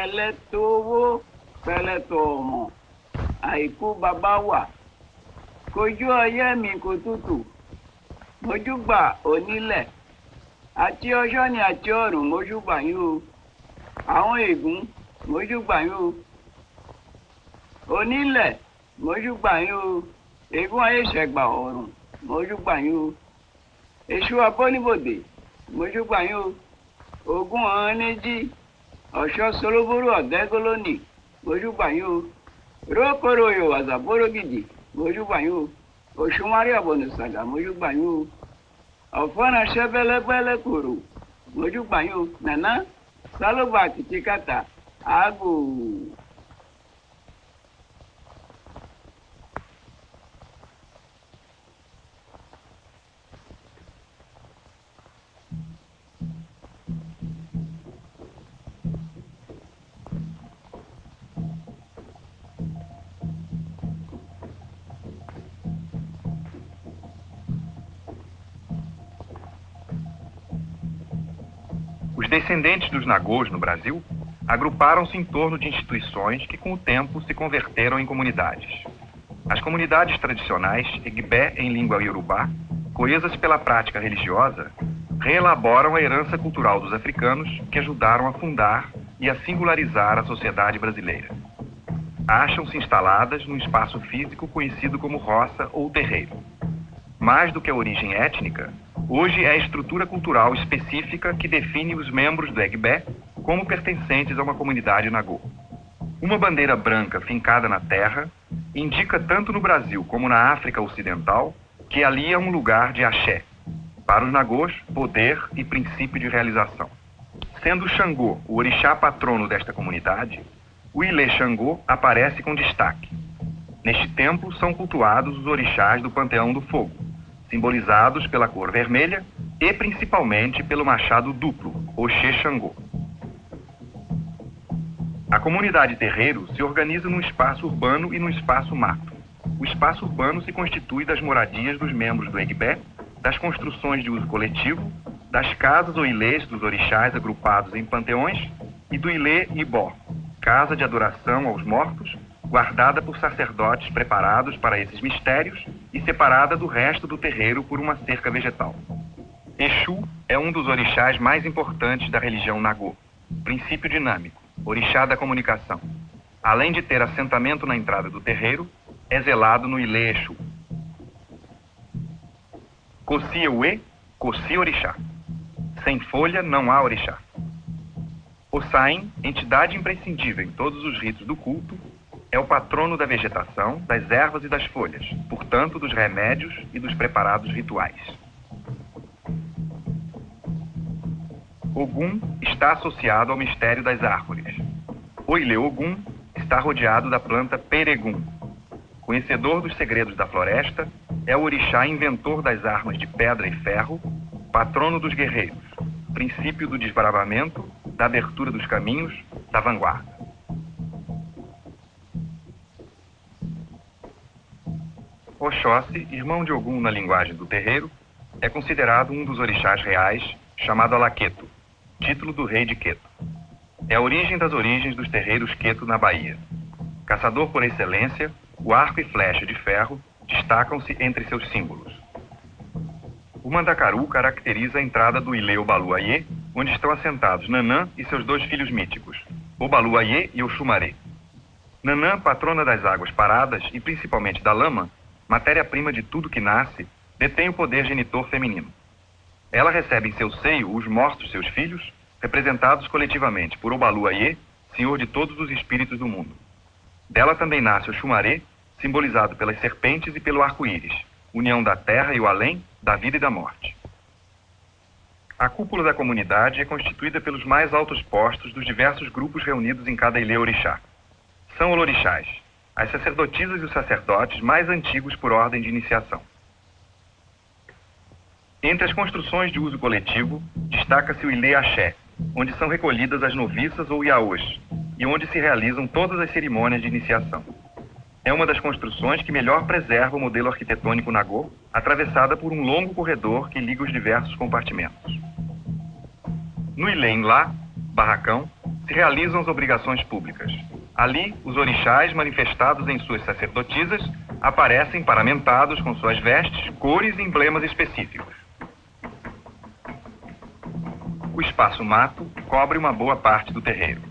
pẹ̀lẹ́tò owó pẹ̀lẹ́tò ọmọ àìkú bàbá wà. Kojú ọyẹ́ mi kò tútù mojúgbà onílẹ̀. Àti ọjọ́ ni àti ọ̀run mojúgbà yín o. Àwọn ègún mojúgbà yín o. Onílẹ̀ mojúgbà yín o. Ègún ayé ṣẹ̀gbà ọ̀run mojúgbà yín o. Èṣù abọ́nibòdè mojúgbà yín o. Ogún ọ̀hún ní jí ọ̀ṣọ́ soloboro ọ̀dẹ́gọ́lónì mojúgbà yín o. Rókòrò ìwàsà bórògìdì mojúgbà yín o. Òṣùwárí ọ̀bọ̀nù sàgà mojúgbà yín o. Ọ̀fọ́nà ṣẹ́bẹ́lẹ́gbẹ́lẹ́ kòrò. Mojúgbà yín o. Nàná sálóbà kìtìkàtà àágò. Descendentes dos Nagôs no Brasil agruparam-se em torno de instituições que, com o tempo, se converteram em comunidades. As comunidades tradicionais, Egbé em língua iorubá, coesas pela prática religiosa, reelaboram a herança cultural dos africanos que ajudaram a fundar e a singularizar a sociedade brasileira. Acham-se instaladas num espaço físico conhecido como roça ou terreiro. Mais do que a origem étnica, hoje é a estrutura cultural específica que define os membros do Egbé como pertencentes a uma comunidade Nagô. Uma bandeira branca fincada na terra indica tanto no Brasil como na África Ocidental que ali é um lugar de axé. Para os Nagôs, poder e princípio de realização. Sendo Xangô o orixá patrono desta comunidade, o Ilê Xangô aparece com destaque. Neste templo são cultuados os orixás do Panteão do Fogo, simbolizados pela cor vermelha e principalmente pelo machado duplo, Oxê Xangô. A comunidade terreiro se organiza num espaço urbano e num espaço mato. O espaço urbano se constitui das moradias dos membros do Egbé, das construções de uso coletivo, das casas ou ilês dos orixás agrupados em panteões e do Ilê Ibó, casa de adoração aos mortos, guardada por sacerdotes preparados para esses mistérios e separada do resto do terreiro por uma cerca vegetal. Exu é um dos orixás mais importantes da religião Nagô, princípio dinâmico, orixá da comunicação. Além de ter assentamento na entrada do terreiro, é zelado no Ilê Exu. Coci Coci Orixá. Sem folha não há orixá. O Sain, entidade imprescindível em todos os ritos do culto, é o patrono da vegetação, das ervas e das folhas, portanto dos remédios e dos preparados rituais. Ogum está associado ao mistério das árvores. O Ilê Ogum está rodeado da planta Peregum. Conhecedor dos segredos da floresta, é o orixá inventor das armas de pedra e ferro, patrono dos guerreiros, princípio do desbravamento, da abertura dos caminhos, da vanguarda. Oxóssi, irmão de Ogum na linguagem do terreiro, é considerado um dos orixás reais, chamado Alaqueto, título do rei de Queto. É a origem das origens dos terreiros Queto na Bahia. Caçador por excelência, o arco e flecha de ferro destacam-se entre seus símbolos. O mandacaru caracteriza a entrada do Ilê Obaluayê, onde estão assentados Nanã e seus dois filhos míticos, Obaluayê e Oxumaré. Nanã, patrona das águas paradas e principalmente da lama, matéria-prima de tudo que nasce, detém o poder genitor feminino. Ela recebe em seu seio os mortos seus filhos, representados coletivamente por Obaluayê, senhor de todos os espíritos do mundo. Dela também nasce o Xumaré, simbolizado pelas serpentes e pelo arco-íris, união da terra e o além, da vida e da morte. A cúpula da comunidade é constituída pelos mais altos postos dos diversos grupos reunidos em cada ilê orixá. São olorixás, as sacerdotisas e os sacerdotes mais antigos por ordem de iniciação. Entre as construções de uso coletivo, destaca-se o Ilê Axé, onde são recolhidas as noviças ou iaôs, e onde se realizam todas as cerimônias de iniciação. É uma das construções que melhor preserva o modelo arquitetônico Nagô, atravessada por um longo corredor que liga os diversos compartimentos. No Ilê Lá, barracão, se realizam as obrigações públicas. Ali, os orixás, manifestados em suas sacerdotisas, aparecem paramentados com suas vestes, cores e emblemas específicos. O espaço mato cobre uma boa parte do terreiro.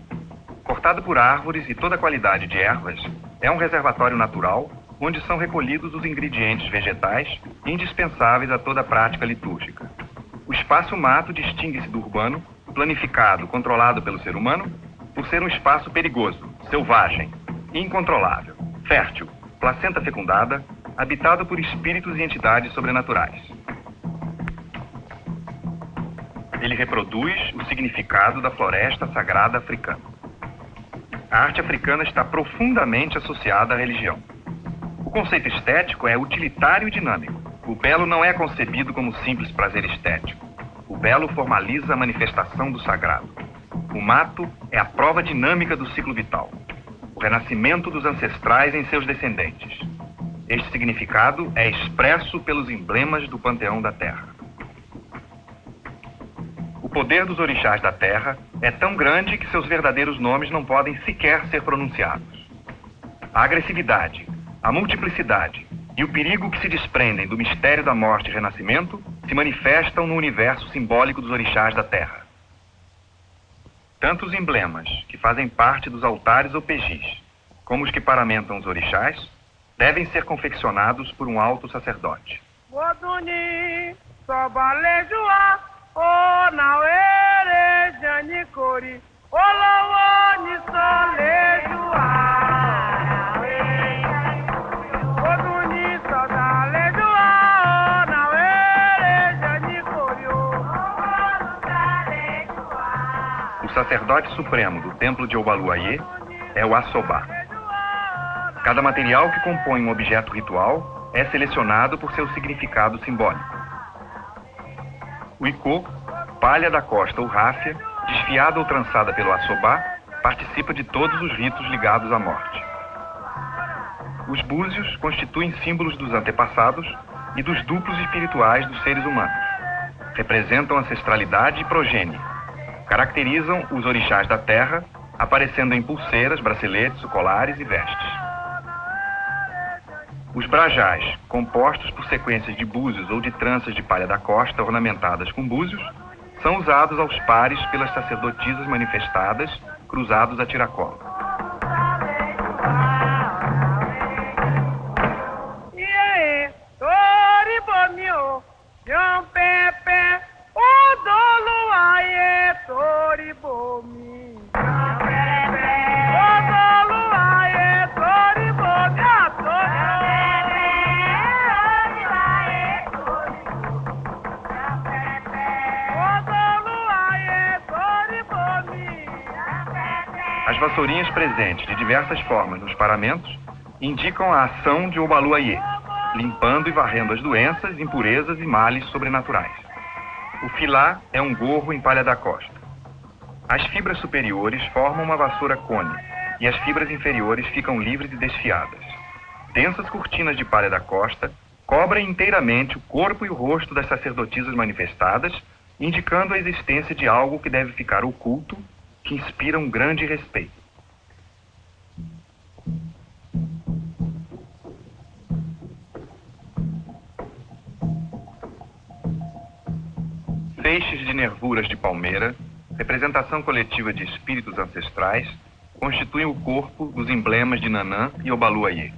Cortado por árvores e toda qualidade de ervas, é um reservatório natural onde são recolhidos os ingredientes vegetais indispensáveis a toda a prática litúrgica. O espaço mato distingue-se do urbano, planificado, controlado pelo ser humano, por ser um espaço perigoso, selvagem, incontrolável, fértil, placenta fecundada, habitado por espíritos e entidades sobrenaturais. Ele reproduz o significado da floresta sagrada africana. A arte africana está profundamente associada à religião. O conceito estético é utilitário e dinâmico. O belo não é concebido como simples prazer estético. O belo formaliza a manifestação do sagrado. O mato é a prova dinâmica do ciclo vital, o renascimento dos ancestrais em seus descendentes. Este significado é expresso pelos emblemas do panteão da terra. O poder dos orixás da terra é tão grande que seus verdadeiros nomes não podem sequer ser pronunciados. A agressividade, a multiplicidade e o perigo que se desprendem do mistério da morte e renascimento se manifestam no universo simbólico dos orixás da terra. Tanto os emblemas, que fazem parte dos altares ou pejis, como os que paramentam os orixás, devem ser confeccionados por um alto sacerdote. O sacerdote supremo do templo de Obaluayê é o Assobá. Cada material que compõe um objeto ritual é selecionado por seu significado simbólico. O icô, palha da costa ou ráfia, desfiada ou trançada pelo assobá, participa de todos os ritos ligados à morte. Os búzios constituem símbolos dos antepassados e dos duplos espirituais dos seres humanos. Representam ancestralidade e progênie. Caracterizam os orixás da terra, aparecendo em pulseiras, braceletes, colares e vestes. Os brajás, compostos por sequências de búzios ou de tranças de palha da costa ornamentadas com búzios, são usados aos pares pelas sacerdotisas manifestadas, cruzados a tiracolo. Vassourinhas presentes de diversas formas nos paramentos indicam a ação de Obaluayê, limpando e varrendo as doenças, impurezas e males sobrenaturais. O filá é um gorro em palha da costa. As fibras superiores formam uma vassoura cone e as fibras inferiores ficam livres e desfiadas. Densas cortinas de palha da costa cobrem inteiramente o corpo e o rosto das sacerdotisas manifestadas, indicando a existência de algo que deve ficar oculto, que inspira um grande respeito. Feixes de nervuras de palmeira, representação coletiva de espíritos ancestrais, constituem o corpo dos emblemas de Nanã e Obaluayê.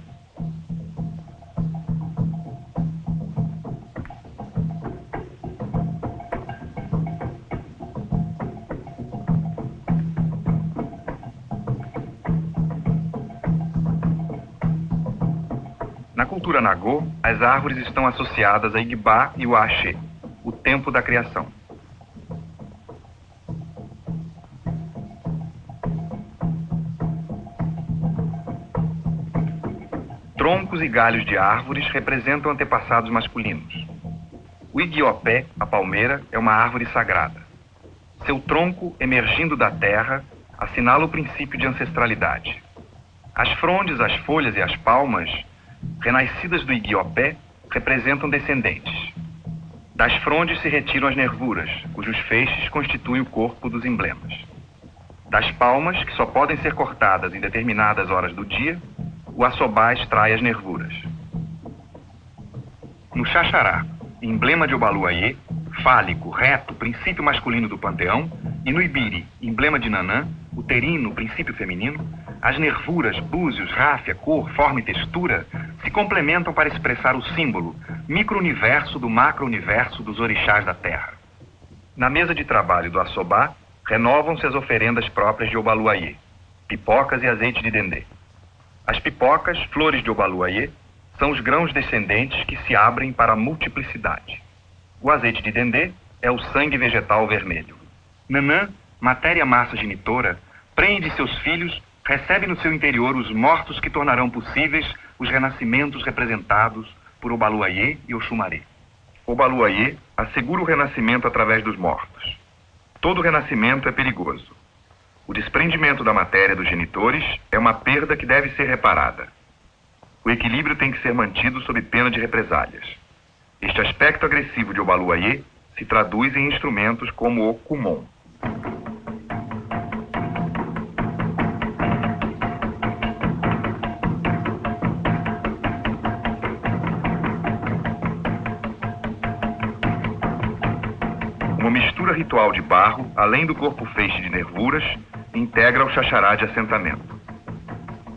Cultura Nagô, as árvores estão associadas a Igbá e o Axé, o tempo da criação. Troncos e galhos de árvores representam antepassados masculinos. O iguiopé, a palmeira, é uma árvore sagrada. Seu tronco, emergindo da terra, assinala o princípio de ancestralidade. As frondes, as folhas e as palmas, renascidas do iguiopé, representam descendentes. Das frondes se retiram as nervuras, cujos feixes constituem o corpo dos emblemas. Das palmas, que só podem ser cortadas em determinadas horas do dia, o assobá extrai as nervuras. No xaxará, emblema de Obaluayê, fálico, reto, princípio masculino do panteão, e no ibiri, emblema de Nanã, uterino, princípio feminino, as nervuras, búzios, ráfia, cor, forma e textura se complementam para expressar o símbolo, micro-universo do macro-universo dos orixás da Terra. Na mesa de trabalho do assobá, renovam-se as oferendas próprias de Obaluayê, pipocas e azeite de dendê. As pipocas, flores de Obaluayê, são os grãos descendentes que se abrem para a multiplicidade. O azeite de dendê é o sangue vegetal vermelho. Nanã, matéria massa genitora, prende seus filhos, recebe no seu interior os mortos que tornarão possíveis os renascimentos representados por Obaluayê e Oxumaré. Obaluayê assegura o renascimento através dos mortos. Todo renascimento é perigoso. O desprendimento da matéria dos genitores é uma perda que deve ser reparada. O equilíbrio tem que ser mantido sob pena de represálias. Este aspecto agressivo de Obaluayê se traduz em instrumentos como o Kumon. Ritual de barro, além do corpo feixe de nervuras, integra o xaxará de assentamento.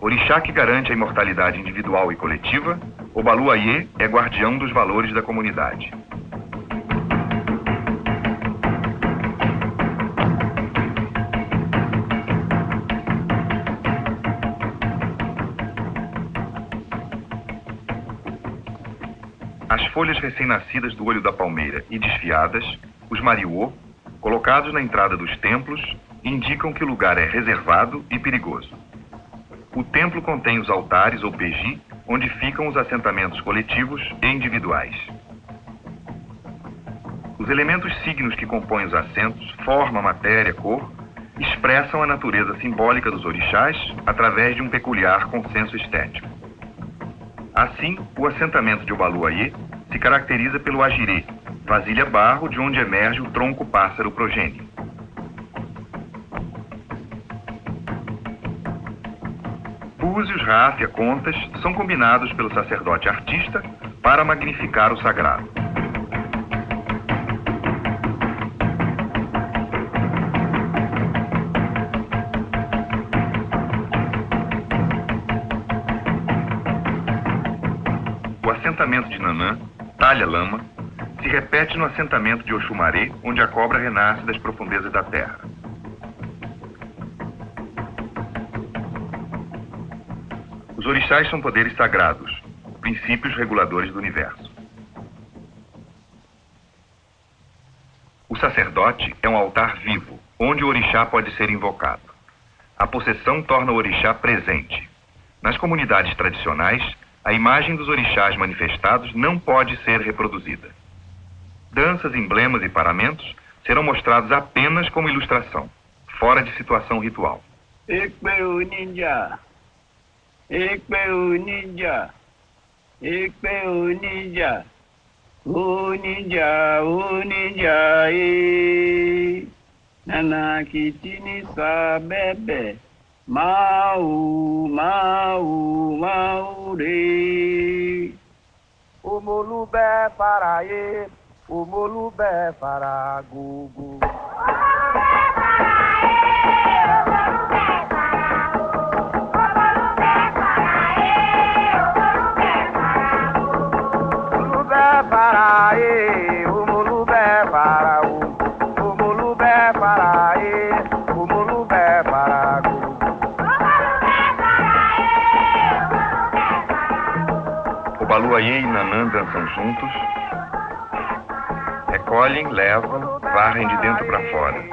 Orixá que garante a imortalidade individual e coletiva, Obaluayê é guardião dos valores da comunidade. As folhas recém-nascidas do olho da palmeira e desfiadas, os mariô, colocados na entrada dos templos, indicam que o lugar é reservado e perigoso. O templo contém os altares ou peji, onde ficam os assentamentos coletivos e individuais. Os elementos signos que compõem os assentos, forma, matéria, cor, expressam a natureza simbólica dos orixás através de um peculiar consenso estético. Assim, o assentamento de Obaluayê se caracteriza pelo agirê, vasilha barro de onde emerge o tronco pássaro progênio. Búzios, ráfia, contas são combinados pelo sacerdote artista para magnificar o sagrado. O assentamento de Nanã, talha lama, se repete no assentamento de Oxumaré, onde a cobra renasce das profundezas da terra. Os orixás são poderes sagrados, princípios reguladores do universo. O sacerdote é um altar vivo, onde o orixá pode ser invocado. A possessão torna o orixá presente. Nas comunidades tradicionais, a imagem dos orixás manifestados não pode ser reproduzida. Danças, emblemas e paramentos serão mostrados apenas como ilustração, fora de situação ritual. Ekpe o ninja. Ekpe o ninja. Ekpe o ninja. O ninja, o ninja, e. Nana kitini sa bebe. Mau, mau, mau, re. Omolubẹ faraye, omolubẹ fara gugu. Omolubẹ faraye, omolubẹ fara o. Omolubẹ faraye, omolubẹ fara gugu. Obaluayê e Nanã dançam juntos, recolhem, levam, varrem de dentro para fora.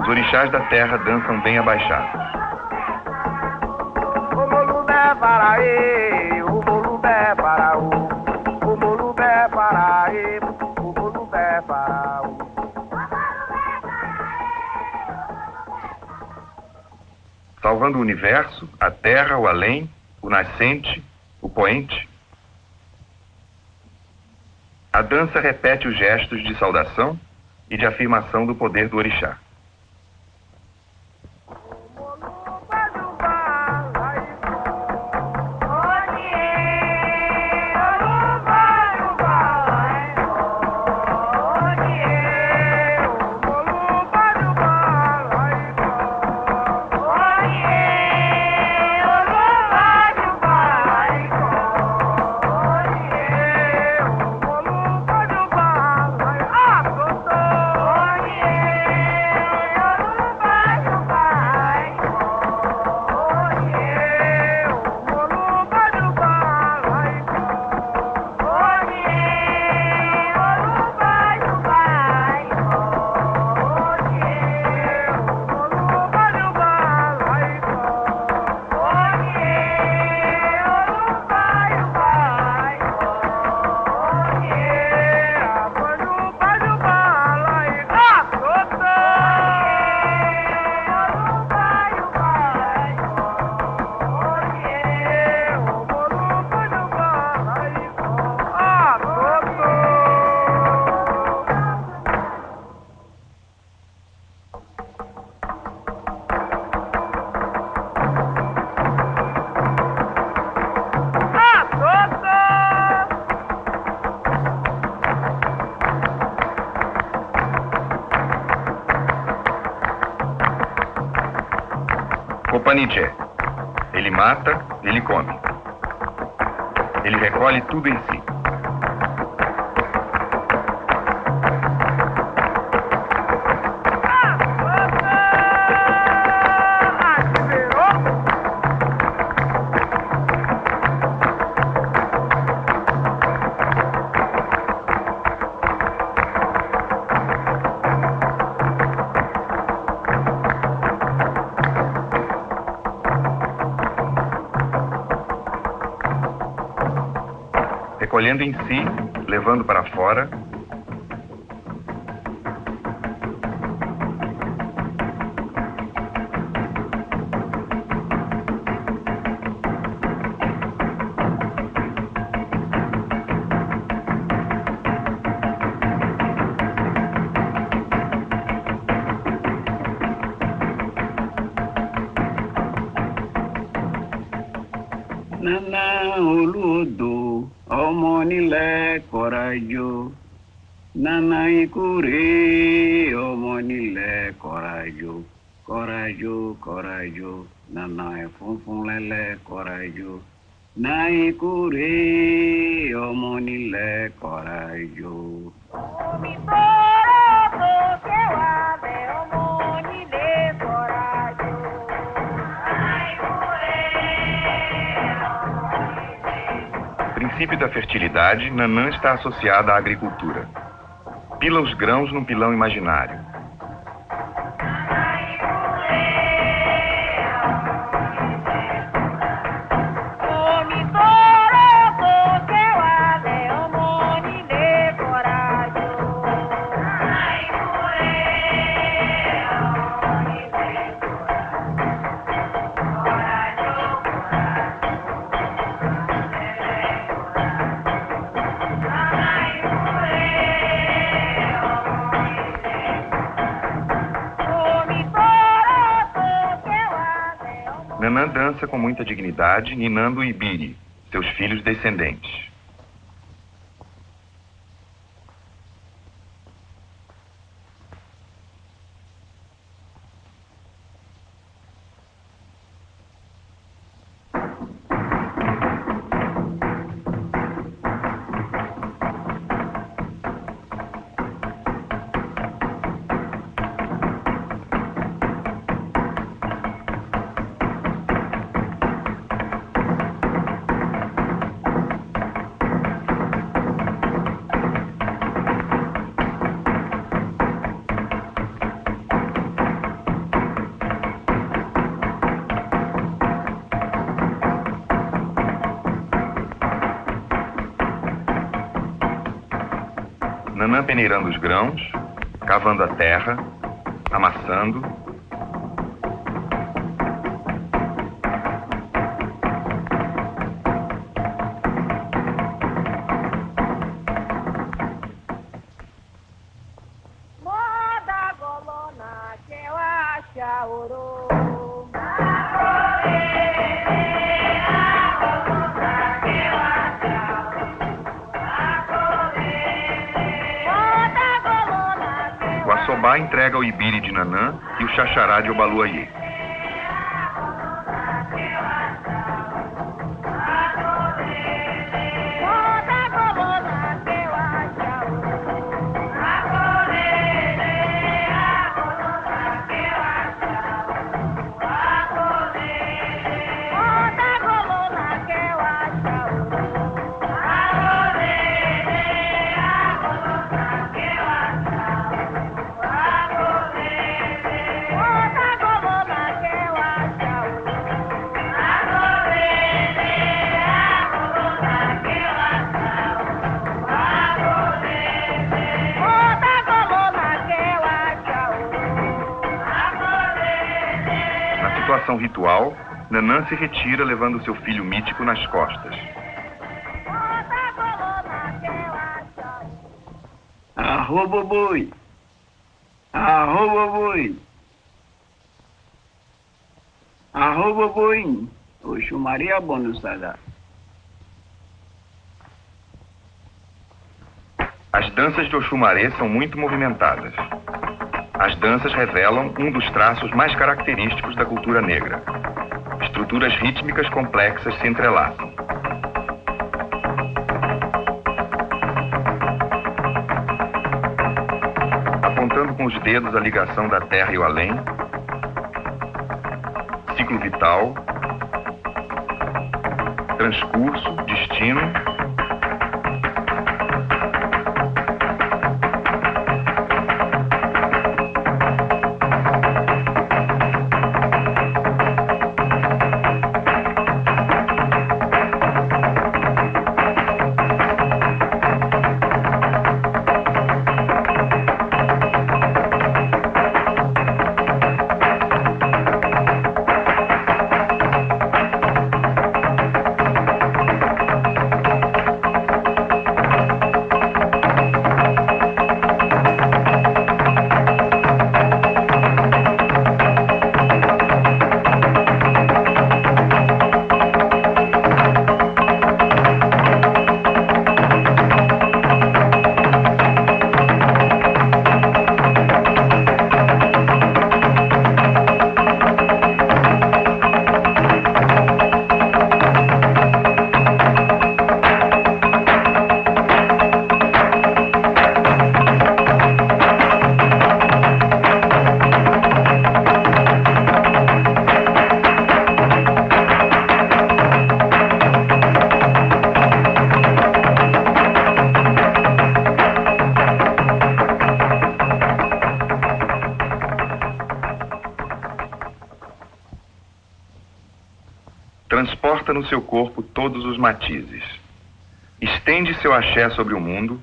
Os orixás da terra dançam bem abaixados. O mulubé paraí, o mulubé para o. Mulubé paraí, o mulubé para o. salvando o universo, a terra, o além, o nascente, o poente. A dança repete os gestos de saudação e de afirmação do poder do orixá. Tudo em si. Recolhendo em si, levando para fora. nana olódò ọmọ nílẹ̀ kọ̀ràjò nana ikú rèé ọmọ nílẹ̀ kọ̀ràjò kọ̀ràjò kọ̀ràjò nana ẹ̀fúnfún lẹ́lẹ̀ kọ̀ràjò náà ikú rèé ọmọ nílẹ̀ kọ̀ràjò. omi bọ́ọ̀rọ̀ kò kẹwàá. Princípio da fertilidade, Nanã está associada à agricultura. Pila os grãos num pilão imaginário. Com muita dignidade, ninando o Ibiri, seus filhos descendentes. Peneirando os grãos, cavando a terra, amassando, de Nanã e o xaxará de Obaluayê. Ritual, Nanã se retira levando seu filho mítico nas costas. Arroba boi. Arroba boi. Arroba boi. Oxu Maria Bonusada. As danças de Oxumaré são muito movimentadas. As danças revelam um dos traços mais característicos da cultura negra. Estruturas rítmicas complexas se entrelaçam. Apontando com os dedos a ligação da terra e o além, ciclo vital, transcurso, destino no seu corpo todos os matizes. Estende seu axé sobre o mundo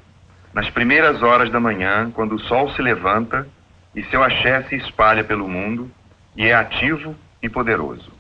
nas primeiras horas da manhã, quando o sol se levanta e seu axé se espalha pelo mundo e é ativo e poderoso.